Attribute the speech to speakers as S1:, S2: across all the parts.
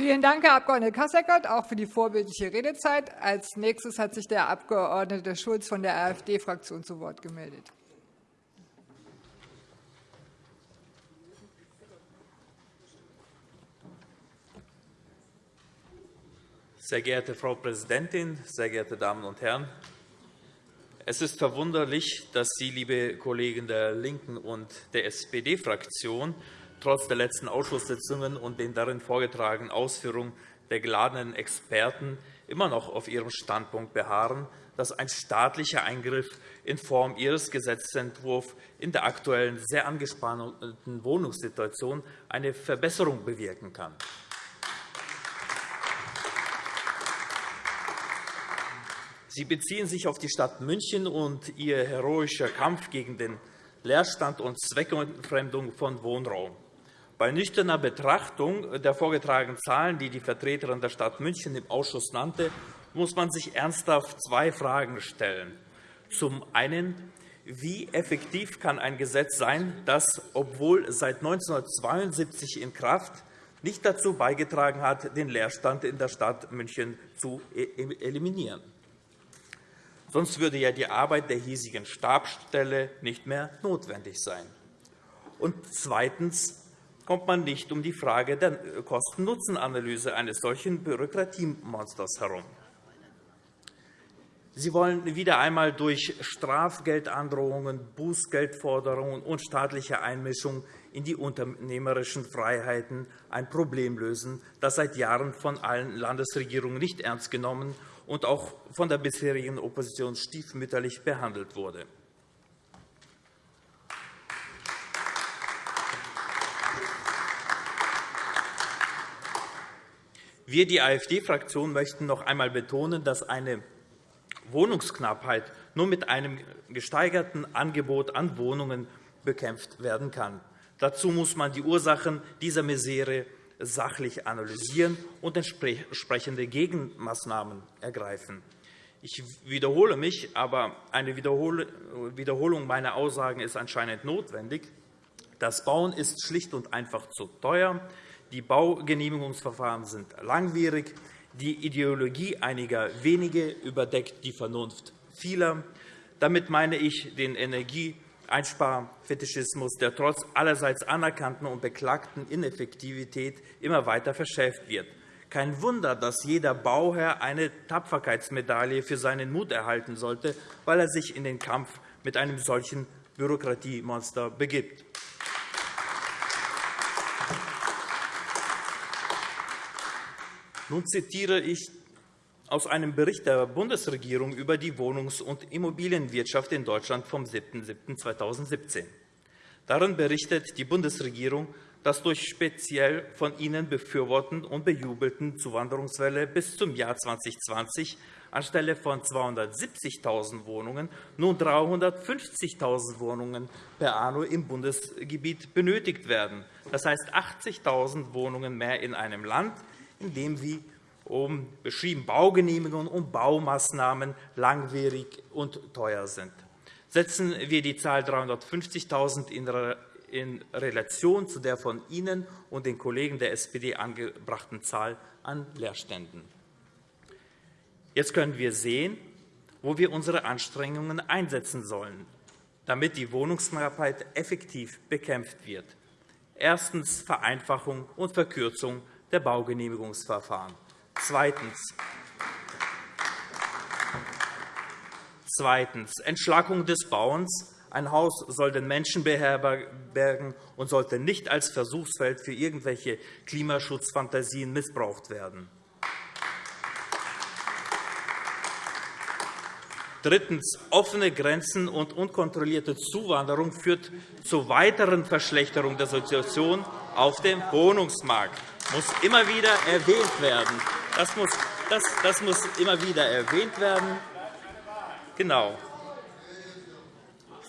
S1: Vielen Dank, Herr Abg. Kasseckert, auch für die vorbildliche Redezeit. Als nächstes hat sich der Abg. Schulz von der AfD-Fraktion zu Wort gemeldet.
S2: Sehr geehrte Frau Präsidentin, sehr geehrte Damen und Herren! Es ist verwunderlich, dass Sie, liebe Kollegen der LINKEN und der SPD-Fraktion, trotz der letzten Ausschusssitzungen und den darin vorgetragenen Ausführungen der geladenen Experten immer noch auf ihrem Standpunkt beharren, dass ein staatlicher Eingriff in Form Ihres Gesetzentwurfs in der aktuellen sehr angespannten Wohnungssituation eine Verbesserung bewirken kann. Sie beziehen sich auf die Stadt München und ihr heroischer Kampf gegen den Leerstand und Zweckentfremdung von Wohnraum. Bei nüchterner Betrachtung der vorgetragenen Zahlen, die die Vertreterin der Stadt München im Ausschuss nannte, muss man sich ernsthaft zwei Fragen stellen. Zum einen, wie effektiv kann ein Gesetz sein, das, obwohl seit 1972 in Kraft, nicht dazu beigetragen hat, den Leerstand in der Stadt München zu e-, eliminieren? Sonst würde ja die Arbeit der hiesigen Stabsstelle nicht mehr notwendig sein. Und zweitens kommt man nicht um die Frage der Kosten-Nutzen-Analyse eines solchen Bürokratiemonsters herum. Sie wollen wieder einmal durch Strafgeldandrohungen, Bußgeldforderungen und staatliche Einmischung in die unternehmerischen Freiheiten ein Problem lösen, das seit Jahren von allen Landesregierungen nicht ernst genommen und auch von der bisherigen Opposition stiefmütterlich behandelt wurde. Wir, die AfD-Fraktion, möchten noch einmal betonen, dass eine Wohnungsknappheit nur mit einem gesteigerten Angebot an Wohnungen bekämpft werden kann. Dazu muss man die Ursachen dieser Misere sachlich analysieren und entsprechende Gegenmaßnahmen ergreifen. Ich wiederhole mich, aber eine Wiederholung meiner Aussagen ist anscheinend notwendig. Das Bauen ist schlicht und einfach zu teuer. Die Baugenehmigungsverfahren sind langwierig. Die Ideologie einiger wenige überdeckt die Vernunft vieler. Damit meine ich den Energieeinsparfetischismus, der trotz allerseits anerkannten und beklagten Ineffektivität immer weiter verschärft wird. Kein Wunder, dass jeder Bauherr eine Tapferkeitsmedaille für seinen Mut erhalten sollte, weil er sich in den Kampf mit einem solchen Bürokratiemonster begibt. Nun zitiere ich aus einem Bericht der Bundesregierung über die Wohnungs- und Immobilienwirtschaft in Deutschland vom 7.7.2017. Darin berichtet die Bundesregierung, dass durch speziell von Ihnen befürworteten und bejubelten Zuwanderungswelle bis zum Jahr 2020 anstelle von 270.000 Wohnungen nun 350.000 Wohnungen per anno im Bundesgebiet benötigt werden. Das heißt 80.000 Wohnungen mehr in einem Land, indem wie um beschrieben Baugenehmigungen und Baumaßnahmen langwierig und teuer sind. Setzen wir die Zahl 350.000 in Relation zu der von Ihnen und den Kollegen der SPD angebrachten Zahl an Leerständen. Jetzt können wir sehen, wo wir unsere Anstrengungen einsetzen sollen, damit die Wohnungsknappheit effektiv bekämpft wird. Erstens Vereinfachung und Verkürzung der Baugenehmigungsverfahren. Zweitens. Zweitens. Entschlackung des Bauens. Ein Haus soll den Menschen beherbergen und sollte nicht als Versuchsfeld für irgendwelche Klimaschutzfantasien missbraucht werden. Drittens. Offene Grenzen und unkontrollierte Zuwanderung führt zu weiteren Verschlechterung der Situation auf dem Wohnungsmarkt muss immer wieder erwähnt werden. Das muss, das, das muss immer wieder erwähnt werden. Genau.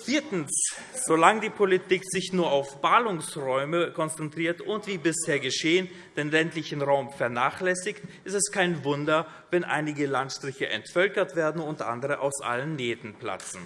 S2: Viertens. Solange die Politik sich nur auf Ballungsräume konzentriert und wie bisher geschehen den ländlichen Raum vernachlässigt, ist es kein Wunder, wenn einige Landstriche entvölkert werden und andere aus allen Nähten platzen.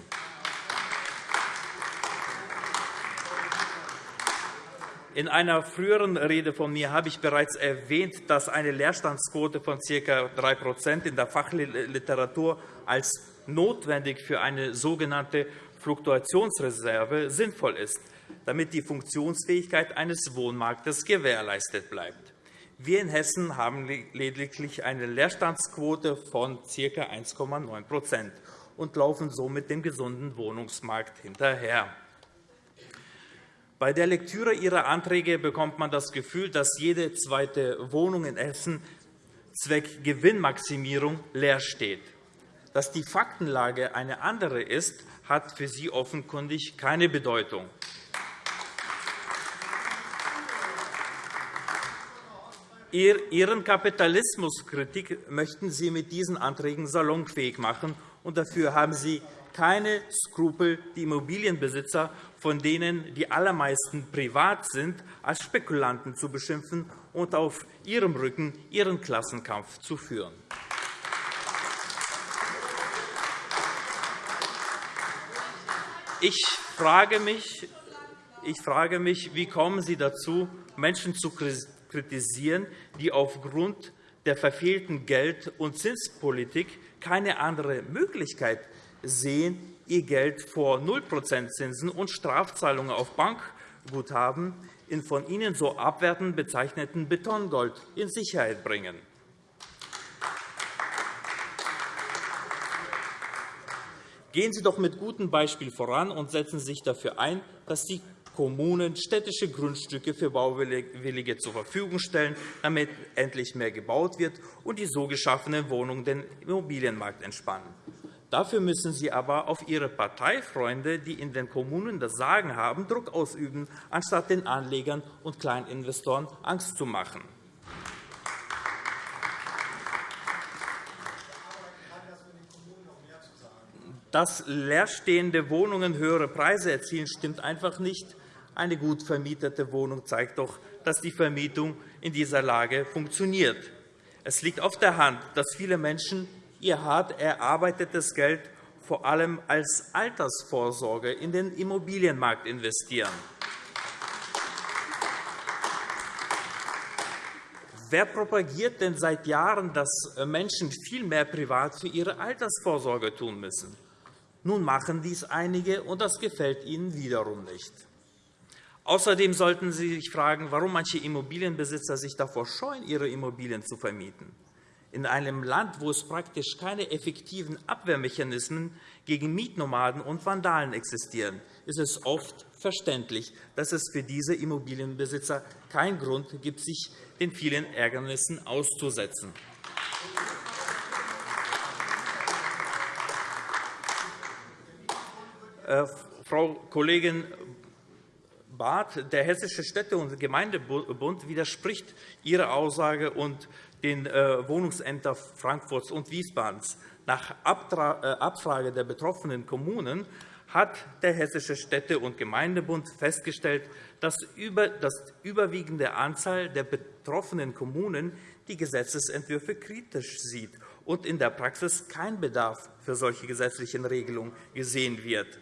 S2: In einer früheren Rede von mir habe ich bereits erwähnt, dass eine Leerstandsquote von ca. 3 in der Fachliteratur als notwendig für eine sogenannte Fluktuationsreserve sinnvoll ist, damit die Funktionsfähigkeit eines Wohnmarktes gewährleistet bleibt. Wir in Hessen haben lediglich eine Leerstandsquote von ca. 1,9% und laufen somit dem gesunden Wohnungsmarkt hinterher. Bei der Lektüre Ihrer Anträge bekommt man das Gefühl, dass jede zweite Wohnung in Hessen Zweck Gewinnmaximierung leer steht. Dass die Faktenlage eine andere ist, hat für Sie offenkundig keine Bedeutung. Ihren Kapitalismuskritik möchten Sie mit diesen Anträgen salonfähig machen, und dafür haben Sie keine Skrupel, die Immobilienbesitzer, von denen die allermeisten privat sind, als Spekulanten zu beschimpfen und auf ihrem Rücken ihren Klassenkampf zu führen. Ich frage mich, ich frage mich, wie kommen Sie dazu, Menschen zu kritisieren, die aufgrund der verfehlten Geld- und Zinspolitik keine andere Möglichkeit sehen, ihr Geld vor 0 Zinsen und Strafzahlungen auf Bankguthaben in von Ihnen so abwertend bezeichneten Betongold in Sicherheit bringen. Gehen Sie doch mit gutem Beispiel voran und setzen Sie sich dafür ein, dass die Kommunen städtische Grundstücke für Bauwillige zur Verfügung stellen, damit endlich mehr gebaut wird und die so geschaffenen Wohnungen den Immobilienmarkt entspannen. Dafür müssen Sie aber auf Ihre Parteifreunde, die in den Kommunen das Sagen haben, Druck ausüben, anstatt den Anlegern und Kleininvestoren Angst zu machen. Dass leerstehende Wohnungen höhere Preise erzielen, stimmt einfach nicht. Eine gut vermietete Wohnung zeigt doch, dass die Vermietung in dieser Lage funktioniert. Es liegt auf der Hand, dass viele Menschen ihr hart erarbeitetes Geld vor allem als Altersvorsorge in den Immobilienmarkt investieren. Wer propagiert denn seit Jahren, dass Menschen viel mehr privat für ihre Altersvorsorge tun müssen? Nun machen dies einige, und das gefällt ihnen wiederum nicht. Außerdem sollten Sie sich fragen, warum manche Immobilienbesitzer sich davor scheuen, ihre Immobilien zu vermieten. In einem Land, wo es praktisch keine effektiven Abwehrmechanismen gegen Mietnomaden und Vandalen existieren, ist es oft verständlich, dass es für diese Immobilienbesitzer keinen Grund gibt, sich den vielen Ärgernissen auszusetzen. Äh, Frau Kollegin Barth, der Hessische Städte- und Gemeindebund widerspricht Ihrer Aussage und den äh, Wohnungsämtern Frankfurts und Wiesbadens. Nach äh, Abfrage der betroffenen Kommunen hat der Hessische Städte- und Gemeindebund festgestellt, dass das überwiegende Anzahl der betroffenen Kommunen die Gesetzentwürfe kritisch sieht und in der Praxis kein Bedarf für solche gesetzlichen Regelungen gesehen wird.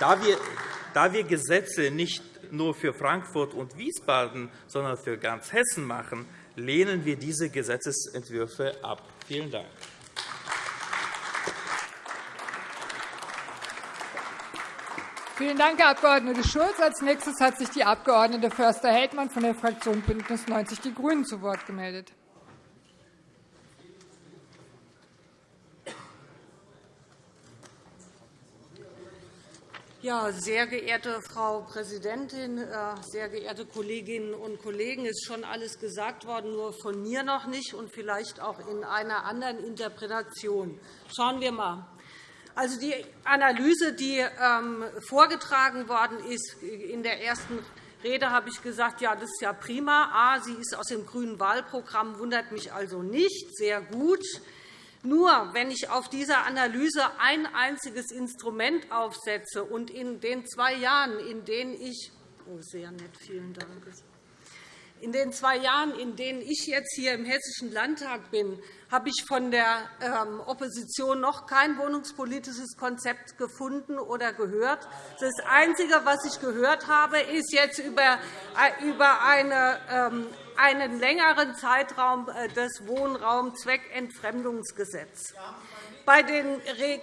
S2: Da wir, da wir Gesetze nicht nur für Frankfurt und Wiesbaden, sondern für ganz Hessen machen, lehnen wir diese Gesetzentwürfe ab. Vielen Dank.
S1: Vielen Dank, Herr Abg. Schulz. Als nächstes hat sich die Abg. Förster-Heldmann von der Fraktion BÜNDNIS 90 die GRÜNEN zu Wort gemeldet.
S3: Ja, sehr geehrte Frau Präsidentin, äh, sehr geehrte Kolleginnen und Kollegen! Es ist schon alles gesagt worden, nur von mir noch nicht und vielleicht auch in einer anderen Interpretation. Schauen wir einmal. Also die Analyse, die ähm, vorgetragen worden ist, in der ersten Rede habe ich gesagt, ja, das ist ja prima. A, sie ist aus dem grünen Wahlprogramm, wundert mich also nicht. Sehr gut. Nur wenn ich auf dieser Analyse ein einziges Instrument aufsetze und in den zwei Jahren, in denen ich oh, sehr nett, vielen Dank, In den zwei Jahren, in denen ich jetzt hier im Hessischen Landtag bin, habe ich von der ähm, Opposition noch kein wohnungspolitisches Konzept gefunden oder gehört. Das Einzige, was ich gehört habe, ist jetzt über eine ähm, einen längeren Zeitraum äh, des Wohnraumzweckentfremdungsgesetzes. Bei den, äh,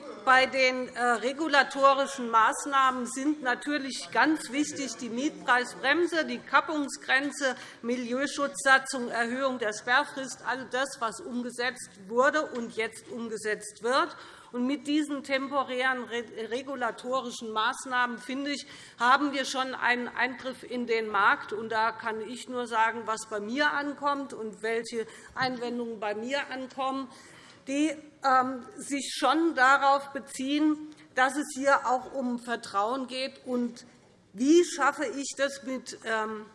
S3: regulatorischen Maßnahmen sind natürlich ganz wichtig die Mietpreisbremse, die Kappungsgrenze, Milieuschutzsatzung, Erhöhung der Sperrfrist, all das, was umgesetzt wurde und jetzt umgesetzt wird. Und mit diesen temporären regulatorischen Maßnahmen, finde ich, haben wir schon einen Eingriff in den Markt. Und da kann ich nur sagen, was bei mir ankommt und welche Einwendungen bei mir ankommen, die ähm, sich schon darauf beziehen, dass es hier auch um Vertrauen geht. Und wie schaffe ich das mit ähm,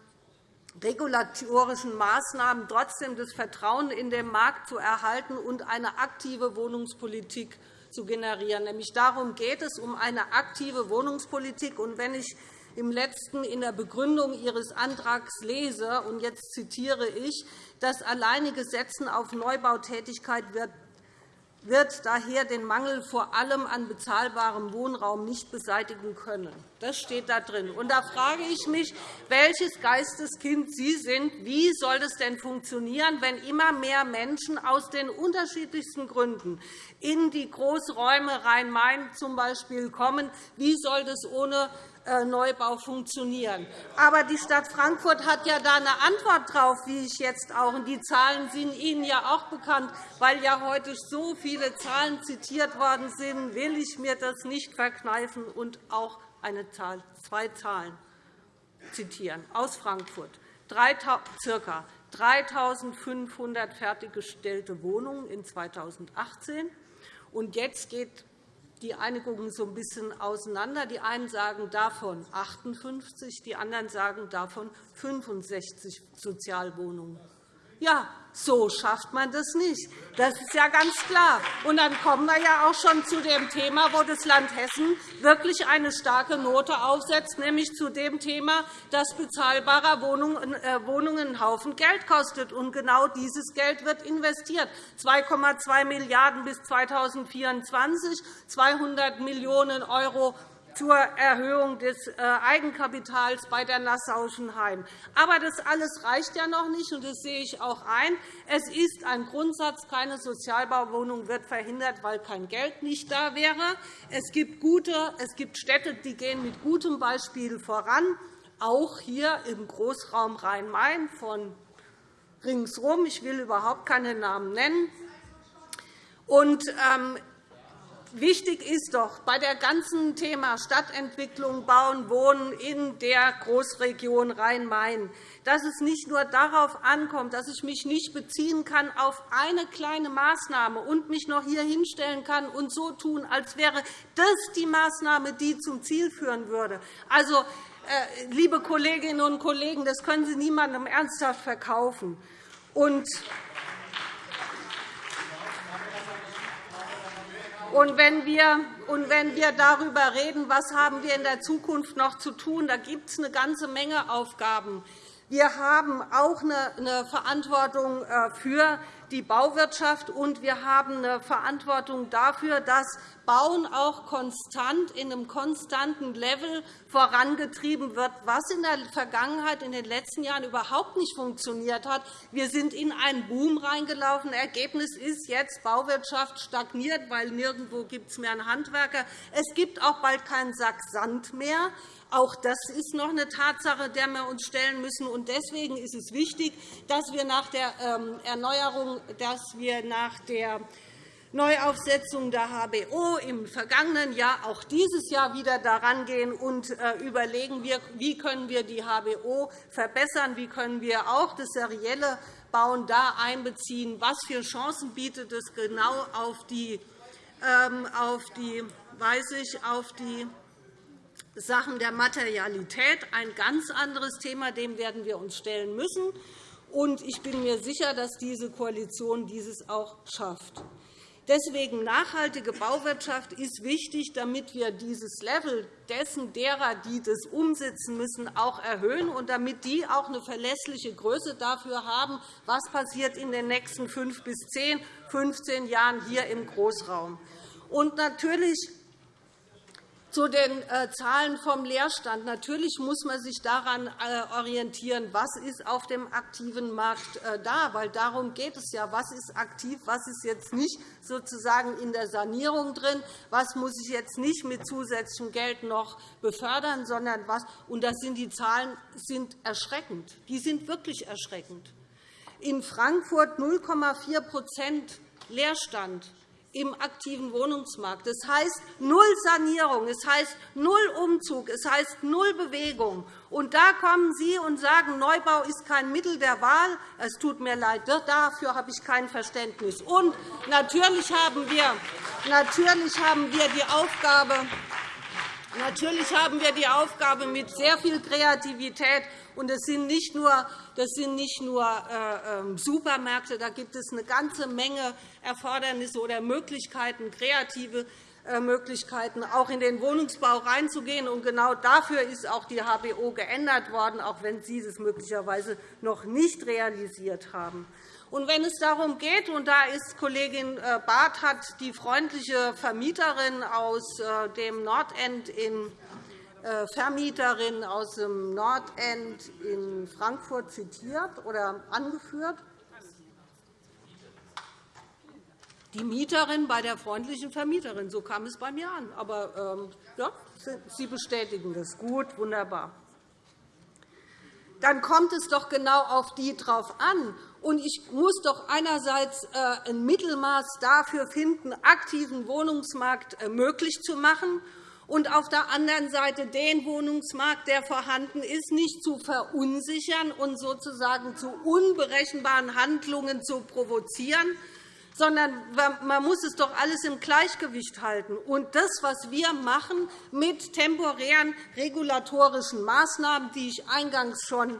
S3: regulatorischen Maßnahmen trotzdem das Vertrauen in den Markt zu erhalten und eine aktive Wohnungspolitik zu generieren. Nämlich darum geht es, um eine aktive Wohnungspolitik. Und wenn ich im letzten in der Begründung Ihres Antrags lese, und jetzt zitiere ich, das alleinige Setzen auf Neubautätigkeit wird wird daher den Mangel vor allem an bezahlbarem Wohnraum nicht beseitigen können. Das steht da drin. Und da frage ich mich, welches Geisteskind Sie sind. Wie soll das denn funktionieren, wenn immer mehr Menschen aus den unterschiedlichsten Gründen in die Großräume Rhein-Main zum Beispiel kommen? Wie soll das ohne Neubau funktionieren. Aber die Stadt Frankfurt hat ja da eine Antwort drauf, wie ich jetzt auch. Und die Zahlen sind Ihnen ja auch bekannt, weil ja heute so viele Zahlen zitiert worden sind. Will ich mir das nicht verkneifen und auch eine Zahl, zwei Zahlen zitieren aus Frankfurt. ca. 3.500 fertiggestellte Wohnungen in 2018. Und jetzt geht die Einigungen so ein bisschen auseinander. Die einen sagen davon 58, die anderen sagen davon 65 Sozialwohnungen. Ja, so schafft man das nicht. Das ist ja ganz klar. Und dann kommen wir ja auch schon zu dem Thema, wo das Land Hessen wirklich eine starke Note aufsetzt, nämlich zu dem Thema, dass bezahlbare Wohnungen äh, einen Haufen Geld kostet. Und genau dieses Geld wird investiert. 2,2 Milliarden € bis 2024, 200 Millionen € zur Erhöhung des äh, Eigenkapitals bei der Nassauischen Heim. Aber das alles reicht ja noch nicht, und das sehe ich auch ein. Es ist ein Grundsatz, keine Sozialbauwohnung wird verhindert, weil kein Geld nicht da wäre. Es gibt, gute, es gibt Städte, die gehen mit gutem Beispiel voran, auch hier im Großraum Rhein-Main von ringsherum. Ich will überhaupt keine Namen nennen. Und, ähm, Wichtig ist doch bei der ganzen Thema Stadtentwicklung, Bauen, Wohnen in der Großregion Rhein-Main, dass es nicht nur darauf ankommt, dass ich mich nicht beziehen kann auf eine kleine Maßnahme und mich noch hier hinstellen kann und so tun, als wäre das die Maßnahme, die zum Ziel führen würde. Also, äh, liebe Kolleginnen und Kollegen, das können Sie niemandem ernsthaft verkaufen. Und Und wenn, wir, und wenn wir darüber reden, was haben wir in der Zukunft noch zu tun, da gibt es eine ganze Menge Aufgaben. Wir haben auch eine Verantwortung äh, für die Bauwirtschaft, und wir haben eine Verantwortung dafür, dass Bauen auch konstant in einem konstanten Level vorangetrieben wird, was in der Vergangenheit, in den letzten Jahren überhaupt nicht funktioniert hat. Wir sind in einen Boom reingelaufen. Ergebnis ist jetzt, Bauwirtschaft stagniert, weil nirgendwo gibt es mehr einen Handwerker. Es gibt auch bald keinen Sack Sand mehr. Auch das ist noch eine Tatsache, der wir uns stellen müssen. Deswegen ist es wichtig, dass wir nach der ähm, Erneuerung, dass wir nach der Neuaufsetzung der HBO im vergangenen Jahr auch dieses Jahr wieder daran gehen und äh, überlegen, wie können wir die HBO verbessern, wie können wir auch das serielle Bauen da einbeziehen, was für Chancen bietet es genau auf die, ähm, auf die, weiß ich, auf die Sachen der Materialität, ein ganz anderes Thema, dem werden wir uns stellen müssen. Ich bin mir sicher, dass diese Koalition dieses auch schafft. Deswegen nachhaltige Bauwirtschaft ist wichtig, damit wir dieses Level dessen derer, die das umsetzen müssen, auch erhöhen und damit die auch eine verlässliche Größe dafür haben, was passiert in den nächsten fünf bis zehn, 15 Jahren hier im Großraum. Und natürlich zu den äh, Zahlen vom Leerstand. Natürlich muss man sich daran äh, orientieren, was ist auf dem aktiven Markt äh, da, weil darum geht es ja. Was ist aktiv, was ist jetzt nicht sozusagen in der Sanierung drin, was muss ich jetzt nicht mit zusätzlichem Geld noch befördern, sondern was. Und das sind die Zahlen sind erschreckend. Die sind wirklich erschreckend. In Frankfurt 0,4% Leerstand im aktiven Wohnungsmarkt. Das heißt null Sanierung, es heißt null Umzug, es heißt null Bewegung. Und da kommen Sie und sagen, Neubau ist kein Mittel der Wahl. Es tut mir leid, dafür habe ich kein Verständnis. Und natürlich haben wir, natürlich haben wir die Aufgabe, Natürlich haben wir die Aufgabe mit sehr viel Kreativität und es sind nicht nur, das sind nicht nur äh, ähm, Supermärkte, da gibt es eine ganze Menge Erfordernisse oder Möglichkeiten, kreative äh, Möglichkeiten, auch in den Wohnungsbau reinzugehen. Und genau dafür ist auch die HBO geändert worden, auch wenn Sie es möglicherweise noch nicht realisiert haben. Und wenn es darum geht, und da ist Kollegin äh, Barth hat die freundliche Vermieterin aus dem Nordend in Vermieterin aus dem Nordend in Frankfurt zitiert oder angeführt. Die Mieterin bei der freundlichen Vermieterin, so kam es bei mir an. Aber ähm, ja, Sie bestätigen das. Gut, wunderbar. Dann kommt es doch genau auf die drauf an. Und ich muss doch einerseits äh, ein Mittelmaß dafür finden, aktiven Wohnungsmarkt äh, möglich zu machen und auf der anderen Seite den Wohnungsmarkt, der vorhanden ist, nicht zu verunsichern und sozusagen zu unberechenbaren Handlungen zu provozieren, sondern man muss es doch alles im Gleichgewicht halten. Und das, was wir machen mit temporären regulatorischen Maßnahmen, die ich eingangs schon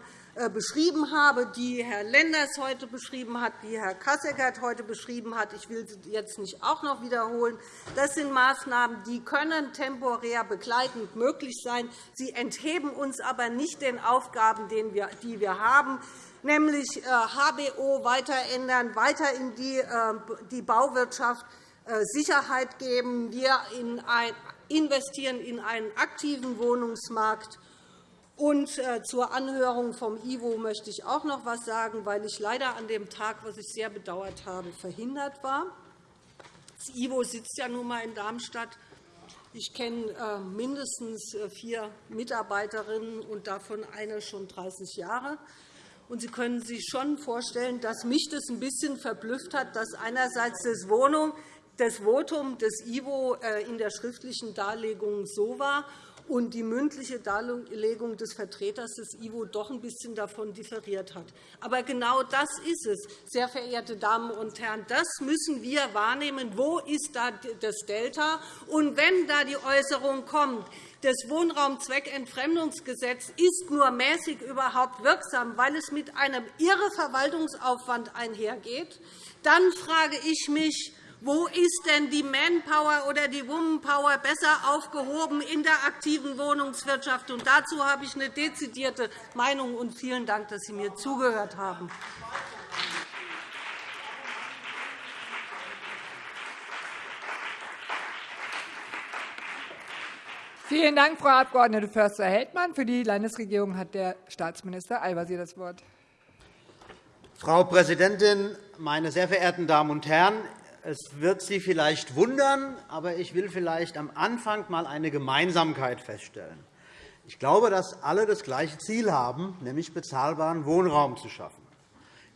S3: beschrieben habe, die Herr Lenders heute beschrieben hat, die Herr Kasseckert heute beschrieben hat. Ich will sie jetzt nicht auch noch wiederholen. Das sind Maßnahmen, die können temporär begleitend möglich sein. Sie entheben uns aber nicht den Aufgaben, die wir haben, nämlich HBO äh, weiter ändern, weiter in die äh, Bauwirtschaft Sicherheit geben. Wir investieren in einen aktiven Wohnungsmarkt und äh, zur Anhörung vom IWO möchte ich auch noch etwas sagen, weil ich leider an dem Tag, was ich sehr bedauert habe, verhindert war. Das IWO sitzt ja nun einmal in Darmstadt. Ich kenne äh, mindestens äh, vier Mitarbeiterinnen und davon eine schon 30 Jahre. Sie können sich schon vorstellen, dass mich das ein bisschen verblüfft hat, dass einerseits das Wohnung das Votum des IWO in der schriftlichen Darlegung so war und die mündliche Darlegung des Vertreters des IWO doch ein bisschen davon differiert hat. Aber genau das ist es, sehr verehrte Damen und Herren. Das müssen wir wahrnehmen. Wo ist da das Delta? Und wenn da die Äußerung kommt, das Wohnraumzweckentfremdungsgesetz ist nur mäßig überhaupt wirksam, weil es mit einem irre Verwaltungsaufwand einhergeht, dann frage ich mich, wo ist denn die Manpower oder die Womanpower besser aufgehoben in der aktiven Wohnungswirtschaft? Und dazu habe ich eine dezidierte Meinung. Und vielen Dank, dass Sie mir zugehört haben.
S1: Vielen Dank, Frau Abg. Förster-Heldmann. Für die Landesregierung hat der Staatsminister Al-Wazir das Wort.
S4: Frau Präsidentin, meine sehr verehrten Damen und Herren! Es wird Sie vielleicht wundern, aber ich will vielleicht am Anfang einmal eine Gemeinsamkeit feststellen. Ich glaube, dass alle das gleiche Ziel haben, nämlich bezahlbaren Wohnraum zu schaffen.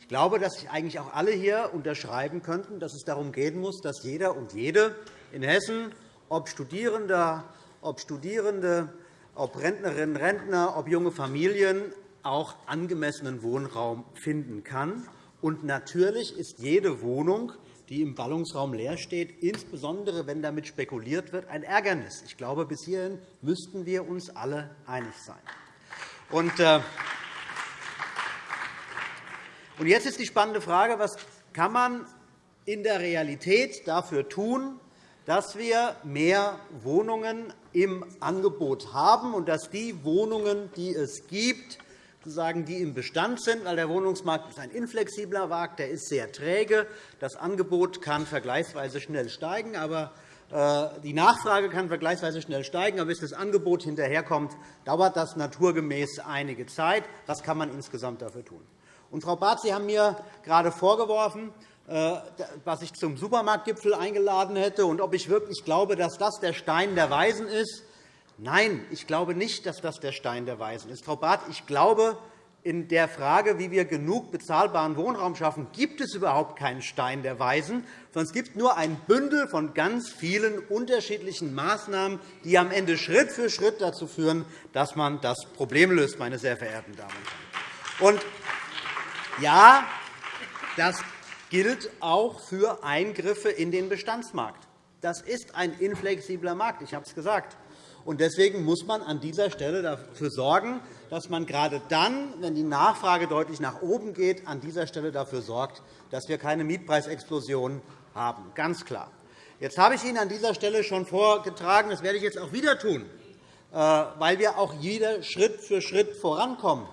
S4: Ich glaube, dass sich eigentlich auch alle hier unterschreiben könnten, dass es darum gehen muss, dass jeder und jede in Hessen, ob Studierende, ob Studierende, ob Rentnerinnen und Rentner, ob junge Familien, auch angemessenen Wohnraum finden kann. Und natürlich ist jede Wohnung die im Ballungsraum leer steht, insbesondere wenn damit spekuliert wird, ein Ärgernis. Ich glaube, bis hierhin müssten wir uns alle einig sein. Und äh, jetzt ist die spannende Frage, was kann man in der Realität dafür tun, dass wir mehr Wohnungen im Angebot haben und dass die Wohnungen, die es gibt, sozusagen, die im Bestand sind, weil der Wohnungsmarkt ist ein inflexibler Markt, der ist sehr träge. Das Angebot kann vergleichsweise schnell steigen, aber äh, die Nachfrage kann vergleichsweise schnell steigen, aber bis das Angebot hinterherkommt, dauert das naturgemäß einige Zeit. Was kann man insgesamt dafür tun? Und, Frau Barth, Sie haben mir gerade vorgeworfen, äh, was ich zum Supermarktgipfel eingeladen hätte und ob ich wirklich glaube, dass das der Stein der Weisen ist. Nein, ich glaube nicht, dass das der Stein der Weisen ist. Frau Barth, ich glaube, in der Frage, wie wir genug bezahlbaren Wohnraum schaffen, gibt es überhaupt keinen Stein der Weisen, sondern es gibt nur ein Bündel von ganz vielen unterschiedlichen Maßnahmen, die am Ende Schritt für Schritt dazu führen, dass man das Problem löst, meine sehr verehrten Damen und Herren. Und ja, das gilt auch für Eingriffe in den Bestandsmarkt. Das ist ein inflexibler Markt, ich habe es gesagt. Deswegen muss man an dieser Stelle dafür sorgen, dass man gerade dann, wenn die Nachfrage deutlich nach oben geht, an dieser Stelle dafür sorgt, dass wir keine Mietpreisexplosion haben. Ganz klar. Jetzt habe ich Ihnen an dieser Stelle schon vorgetragen, das werde ich jetzt auch wieder tun, äh, weil wir auch jeder Schritt für Schritt vorankommen,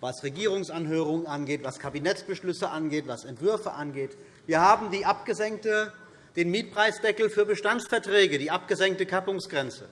S4: was Regierungsanhörungen angeht, was Kabinettsbeschlüsse angeht, was Entwürfe angeht. Wir haben die abgesenkte, den Mietpreisdeckel für Bestandsverträge, die abgesenkte Kappungsgrenze.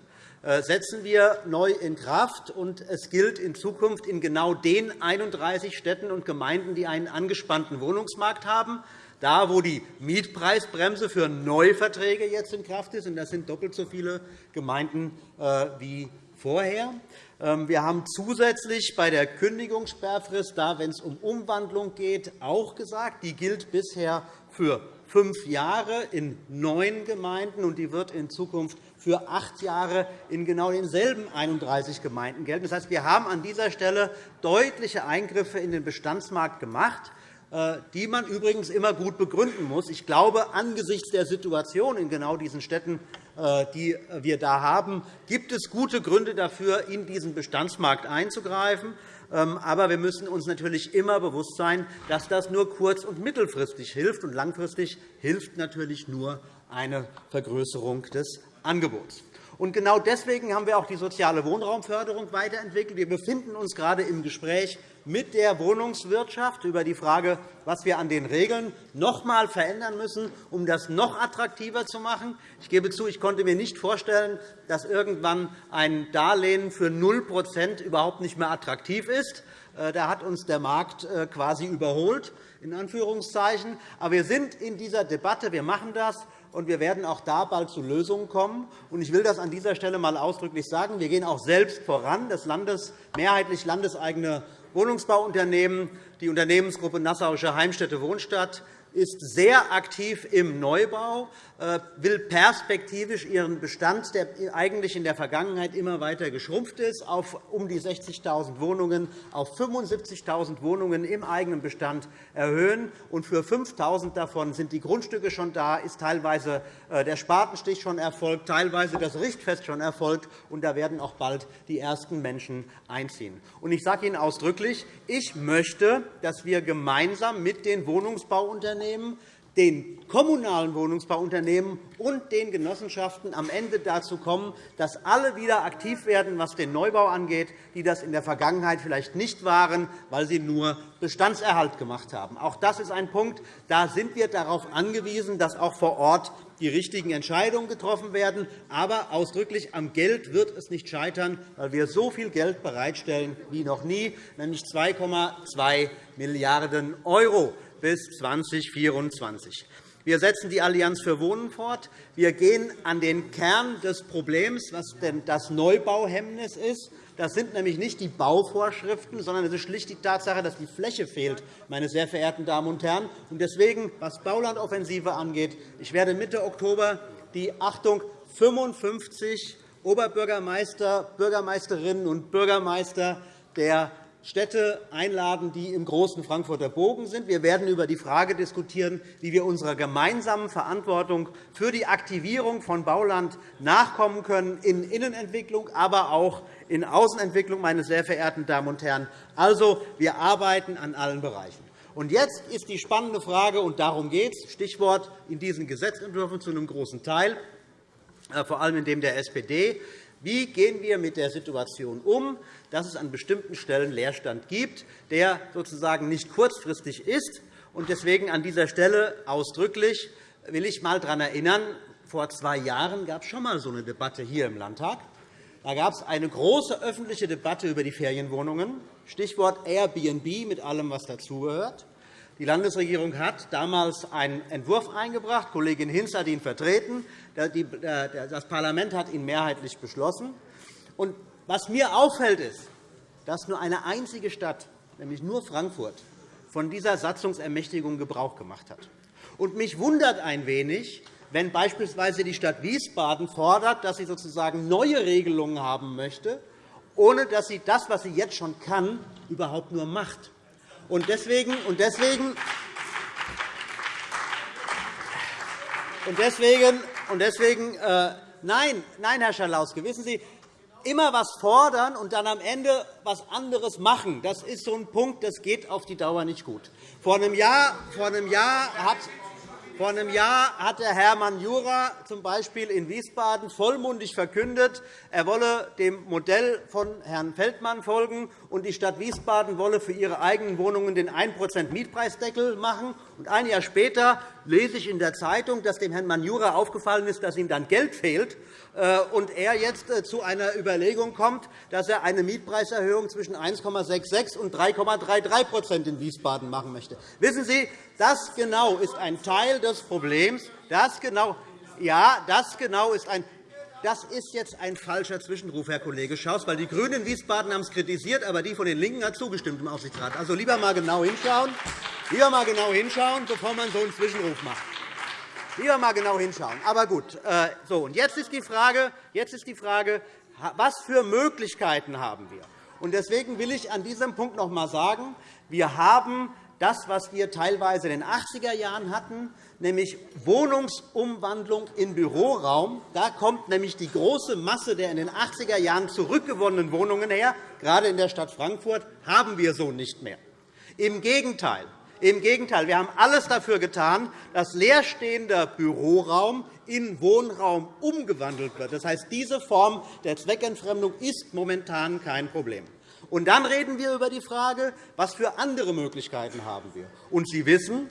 S4: Äh, setzen wir neu in Kraft. und Es gilt in Zukunft in genau den 31 Städten und Gemeinden, die einen angespannten Wohnungsmarkt haben, da, wo die Mietpreisbremse für Neuverträge jetzt in Kraft ist. Das sind doppelt so viele Gemeinden äh, wie vorher. Ähm, wir haben zusätzlich bei der Kündigungssperrfrist, da, wenn es um Umwandlung geht, auch gesagt, die gilt bisher für fünf Jahre in neun Gemeinden, und die wird in Zukunft für acht Jahre in genau denselben 31 Gemeinden gelten. Das heißt, wir haben an dieser Stelle deutliche Eingriffe in den Bestandsmarkt gemacht, äh, die man übrigens immer gut begründen muss. Ich glaube, angesichts der Situation in genau diesen Städten, äh, die wir da haben, gibt es gute Gründe dafür, in diesen Bestandsmarkt einzugreifen. Ähm, aber wir müssen uns natürlich immer bewusst sein, dass das nur kurz- und mittelfristig hilft. Und langfristig hilft natürlich nur eine Vergrößerung des Angebots. Und genau deswegen haben wir auch die soziale Wohnraumförderung weiterentwickelt. Wir befinden uns gerade im Gespräch mit der Wohnungswirtschaft über die Frage, was wir an den Regeln noch einmal verändern müssen, um das noch attraktiver zu machen. Ich gebe zu, ich konnte mir nicht vorstellen, dass irgendwann ein Darlehen für 0% überhaupt nicht mehr attraktiv ist. Äh, da hat uns der Markt äh, quasi überholt. In Anführungszeichen. Aber wir sind in dieser Debatte. Wir machen das und wir werden auch da bald zu Lösungen kommen. Ich will das an dieser Stelle einmal ausdrücklich sagen. Wir gehen auch selbst voran. Das Landes, mehrheitlich landeseigene Wohnungsbauunternehmen, die Unternehmensgruppe Nassauische Heimstätte Wohnstadt, ist sehr aktiv im Neubau, äh, will perspektivisch ihren Bestand, der eigentlich in der Vergangenheit immer weiter geschrumpft ist, auf um die 60.000 Wohnungen auf 75.000 Wohnungen im eigenen Bestand erhöhen. Und für 5.000 davon sind die Grundstücke schon da, ist teilweise äh, der Spatenstich schon erfolgt, teilweise das Richtfest schon erfolgt, und da werden auch bald die ersten Menschen einziehen. Und ich sage Ihnen ausdrücklich, ich möchte, dass wir gemeinsam mit den Wohnungsbauunternehmen Unternehmen, den kommunalen Wohnungsbauunternehmen und den Genossenschaften am Ende dazu kommen, dass alle wieder aktiv werden, was den Neubau angeht, die das in der Vergangenheit vielleicht nicht waren, weil sie nur Bestandserhalt gemacht haben. Auch das ist ein Punkt. Da sind wir darauf angewiesen, dass auch vor Ort die richtigen Entscheidungen getroffen werden. Aber ausdrücklich am Geld wird es nicht scheitern, weil wir so viel Geld bereitstellen wie noch nie, nämlich 2,2 Milliarden € bis 2024. Wir setzen die Allianz für Wohnen fort. Wir gehen an den Kern des Problems, was denn das Neubauhemmnis ist. Das sind nämlich nicht die Bauvorschriften, sondern es ist schlicht die Tatsache, dass die Fläche fehlt, meine sehr verehrten Damen und Herren. Und deswegen, was Baulandoffensive angeht, ich werde Mitte Oktober die Achtung 55 Oberbürgermeister, Bürgermeisterinnen und Bürgermeister der Städte einladen, die im großen Frankfurter Bogen sind. Wir werden über die Frage diskutieren, wie wir unserer gemeinsamen Verantwortung für die Aktivierung von Bauland nachkommen können, in Innenentwicklung, aber auch in Außenentwicklung, meine sehr verehrten Damen und Herren. Also, wir arbeiten an allen Bereichen. Und jetzt ist die spannende Frage, und darum geht es, Stichwort in diesen Gesetzentwürfen zu einem großen Teil, äh, vor allem in dem der SPD, wie gehen wir mit der Situation um, dass es an bestimmten Stellen Leerstand gibt, der sozusagen nicht kurzfristig ist. Deswegen an dieser Stelle ausdrücklich will ich einmal daran erinnern, vor zwei Jahren gab es schon einmal so eine Debatte hier im Landtag. Da gab es eine große öffentliche Debatte über die Ferienwohnungen, Stichwort Airbnb mit allem, was dazugehört. Die Landesregierung hat damals einen Entwurf eingebracht. Kollegin Hinz hat ihn vertreten. Das Parlament hat ihn mehrheitlich beschlossen. was mir auffällt, ist, dass nur eine einzige Stadt, nämlich nur Frankfurt, von dieser Satzungsermächtigung Gebrauch gemacht hat. mich wundert ein wenig, wenn beispielsweise die Stadt Wiesbaden fordert, dass sie sozusagen neue Regelungen haben möchte, ohne dass sie das, was sie jetzt schon kann, überhaupt nur macht. Und deswegen, und deswegen, und deswegen, und deswegen äh, nein, nein, Herr Schalauske, wissen Sie, immer etwas fordern und dann am Ende etwas anderes machen, das ist so ein Punkt, das geht auf die Dauer nicht gut. Vor einem Jahr, vor einem Jahr hat vor einem Jahr hat der Hermann Jura z. B. in Wiesbaden vollmundig verkündet, er wolle dem Modell von Herrn Feldmann folgen, und die Stadt Wiesbaden wolle für ihre eigenen Wohnungen den 1% Mietpreisdeckel machen. ein Jahr später lese ich in der Zeitung, dass dem Herrn Manjura aufgefallen ist, dass ihm dann Geld fehlt, äh, und er jetzt äh, zu einer Überlegung kommt, dass er eine Mietpreiserhöhung zwischen 1,66 und 3,33% in Wiesbaden machen möchte. Wissen Sie, das genau ist ein Teil des Problems. Das genau, ja, das genau ist ein das ist jetzt ein falscher Zwischenruf, Herr Kollege Schaus, weil die GRÜNEN in Wiesbaden haben es kritisiert, aber die von den LINKEN hat zugestimmt im Aufsichtsrat. Also lieber einmal genau hinschauen, lieber mal genau hinschauen, bevor man so einen Zwischenruf macht. Lieber einmal genau hinschauen. Aber gut. Äh, so, und jetzt ist die Frage, jetzt ist die Frage was für Möglichkeiten haben wir? Und deswegen will ich an diesem Punkt noch einmal sagen, wir haben das, was wir teilweise in den 80er Jahren hatten, nämlich Wohnungsumwandlung in Büroraum. Da kommt nämlich die große Masse der in den 80er Jahren zurückgewonnenen Wohnungen her. Gerade in der Stadt Frankfurt haben wir so nicht mehr. Im Gegenteil. Im Gegenteil, wir haben alles dafür getan, dass leerstehender Büroraum in Wohnraum umgewandelt wird. Das heißt, diese Form der Zweckentfremdung ist momentan kein Problem. Und dann reden wir über die Frage, was für andere Möglichkeiten haben wir. Und Sie wissen,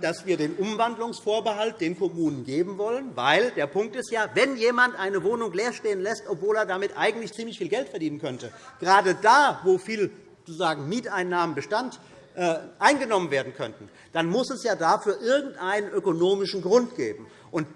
S4: dass wir den Umwandlungsvorbehalt den Kommunen geben wollen, weil der Punkt ist ja, wenn jemand eine Wohnung leer stehen lässt, obwohl er damit eigentlich ziemlich viel Geld verdienen könnte, gerade da, wo viel sozusagen Mieteinnahmenbestand äh, eingenommen werden könnten, dann muss es ja dafür irgendeinen ökonomischen Grund geben. Und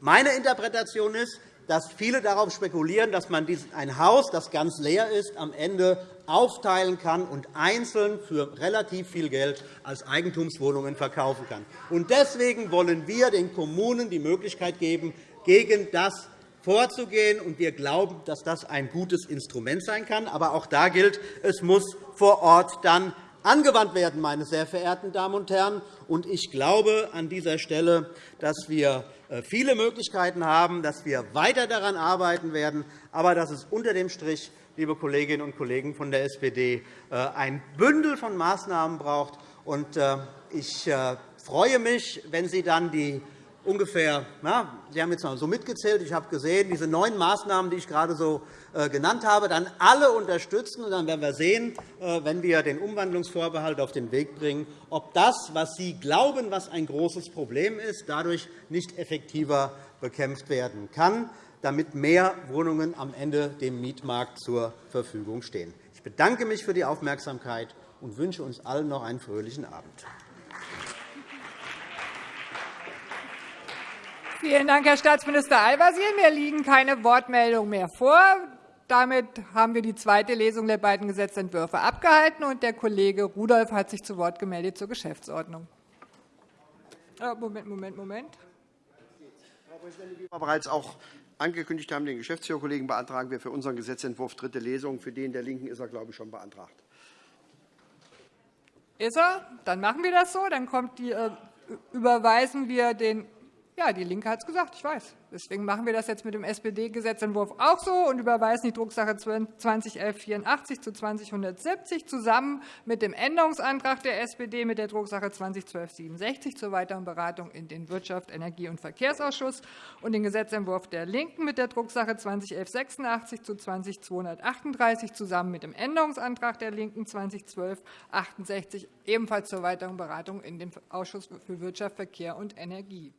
S4: meine Interpretation ist, dass viele darauf spekulieren, dass man ein Haus, das ganz leer ist, am Ende aufteilen kann und einzeln für relativ viel Geld als Eigentumswohnungen verkaufen kann. Deswegen wollen wir den Kommunen die Möglichkeit geben, gegen das vorzugehen. Wir glauben, dass das ein gutes Instrument sein kann. Aber auch da gilt, es muss vor Ort dann angewandt werden, meine sehr verehrten Damen und Herren. Ich glaube an dieser Stelle, dass wir äh, viele Möglichkeiten haben, dass wir weiter daran arbeiten werden, aber dass es unter dem Strich, liebe Kolleginnen und Kollegen von der SPD, äh, ein Bündel von Maßnahmen braucht. Äh, ich freue mich, wenn Sie dann die ungefähr, na, Sie haben jetzt mal so mitgezählt, ich habe gesehen, diese neun Maßnahmen, die ich gerade so äh, genannt habe, dann alle unterstützen. Und dann werden wir sehen, äh, wenn wir den Umwandlungsvorbehalt auf den Weg bringen, ob das, was Sie glauben, was ein großes Problem ist, dadurch nicht effektiver bekämpft werden kann, damit mehr Wohnungen am Ende dem Mietmarkt zur Verfügung stehen. Ich bedanke mich für die Aufmerksamkeit und wünsche uns allen noch einen fröhlichen Abend.
S1: Vielen Dank, Herr Staatsminister Al-Wazir. Mir liegen keine Wortmeldungen mehr vor. Damit haben wir die zweite Lesung der beiden Gesetzentwürfe abgehalten. und Der Kollege Rudolph hat sich zu Wort gemeldet zur Geschäftsordnung. Äh, Moment, Moment, Moment.
S5: Frau Präsidentin, wie wir bereits auch angekündigt haben, den Geschäftsführerkollegen beantragen wir für unseren Gesetzentwurf dritte Lesung. Für den der LINKEN ist er, glaube ich, schon beantragt.
S1: Ist er? Dann machen wir das so. Dann die, äh, überweisen wir den Ja, DIE LINKE hat es gesagt, ich weiß. Deswegen machen wir das jetzt mit dem SPD-Gesetzentwurf auch so und überweisen die Drucksache 201184 zu 2070 zusammen mit dem Änderungsantrag der SPD mit der Drucksache 201267 zur weiteren Beratung in den Wirtschaft, Energie- und Verkehrsausschuss und den Gesetzentwurf der LINKEN mit der Drucksache 201186 zu 201238 zusammen mit dem Änderungsantrag der LINKEN 201268 ebenfalls zur weiteren Beratung in den Ausschuss für Wirtschaft, Verkehr und Energie.